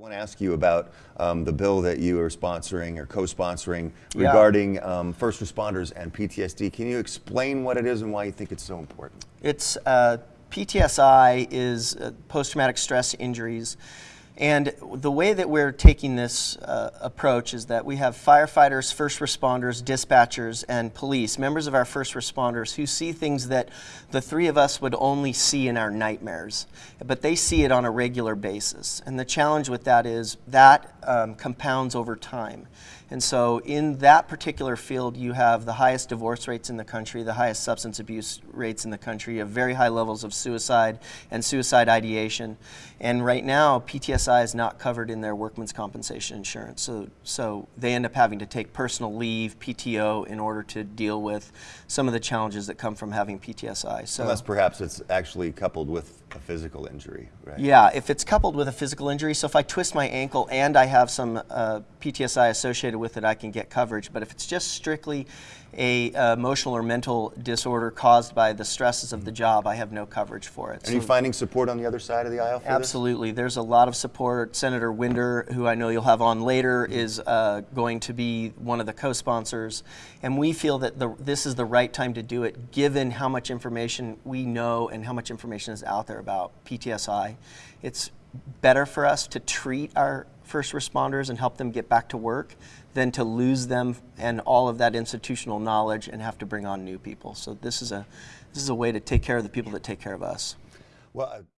want to ask you about um, the bill that you are sponsoring or co-sponsoring Yeah. regarding um, first responders and PTSD. Can you explain what it is and why you think it's so important? It's uh, PTSI is uh, post-traumatic stress injuries, and the way that we're taking this uh, approach is that we have firefighters, first responders, dispatchers, and police, members of our first responders, who see things that the three of us would only see in our nightmares, but they see it on a regular basis. And the challenge with that is that um, compounds over time. And so, in that particular field, you have the highest divorce rates in the country, the highest substance abuse rates in the country, you have very high levels of suicide and suicide ideation. And right now, PTSI is not covered in their workman's compensation insurance. So, so they end up having to take personal leave, PTO, in order to deal with some of the challenges that come from having PTSI. So, Unless perhaps it's actually coupled with a physical injury, right? yeah, if it's coupled with a physical injury, so if I twist my ankle and I have some uh, PTSI associated with it, I can get coverage. But if it's just strictly a uh, emotional or mental disorder caused by the stresses of the job, I have no coverage for it. Are you finding support on the other side of the aisle for this? Absolutely. There's a lot of support. Senator Winder, who I know you'll have on later, is uh, going to be one of the co-sponsors. And we feel that the, this is the right time to do it, given how much information we know and how much information is out there about PTSI. It's better for us to treat our first responders and help them get back to work than to lose them and all of that institutional knowledge and have to bring on new people. So this is a, this is a way to take care of the people that take care of us. Well, uh,